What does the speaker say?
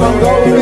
Umi going